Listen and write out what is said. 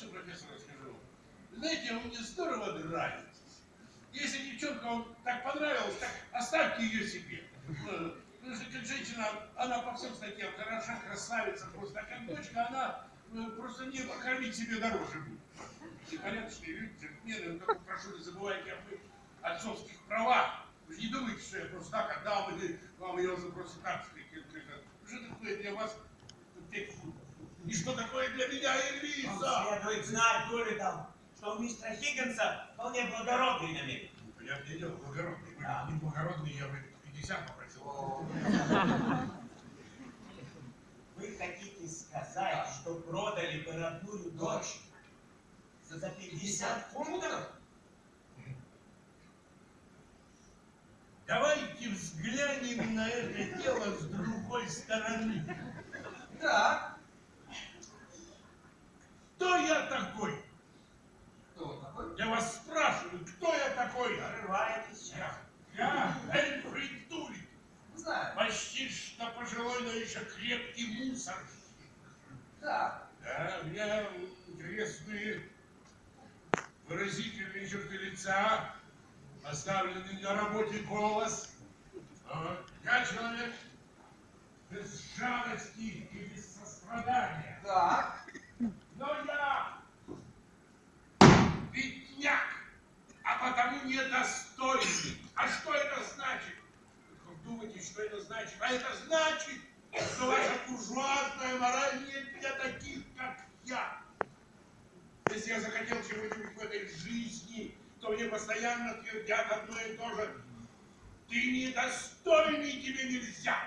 что, профессор, расскажу? Знаете, вы мне здорово нравитесь. Если девчонка вам так понравилась, так оставьте ее себе. Э, Потому что как женщина, она по всем статьям хороша, красавица, просто а как дочка, она э, просто не покормить себе дороже будет. И порядочные люди, джентльмены, прошу, не забывайте об их отцовских правах. Вы не думайте, что я просто так отдам, или вам ее за просто так. Что такое для вас? И что такое для меня Эльвиза? Следует знать, там, что у мистера Хиггинса вполне благородный намерен. Понятное дело, благородный. Вы Да. не благородный, я бы 50 попросил. Вы хотите сказать, что продали бы родную дочь за 50 фунтов? Давайте взглянем на это дело с другой стороны. Так, еще крепкий мусор. Так, Да, у меня интересные выразительные черты лица, поставленный на работе голос. А, Я человек без жалости и без сострадания. так, Но я бедняк, а потому недостойный. А что это значит? Вы думаете, что это значит? А это значит, Я захотел чего-нибудь в этой жизни, то мне постоянно твердят одно и то же. Ты недостойный, тебе нельзя.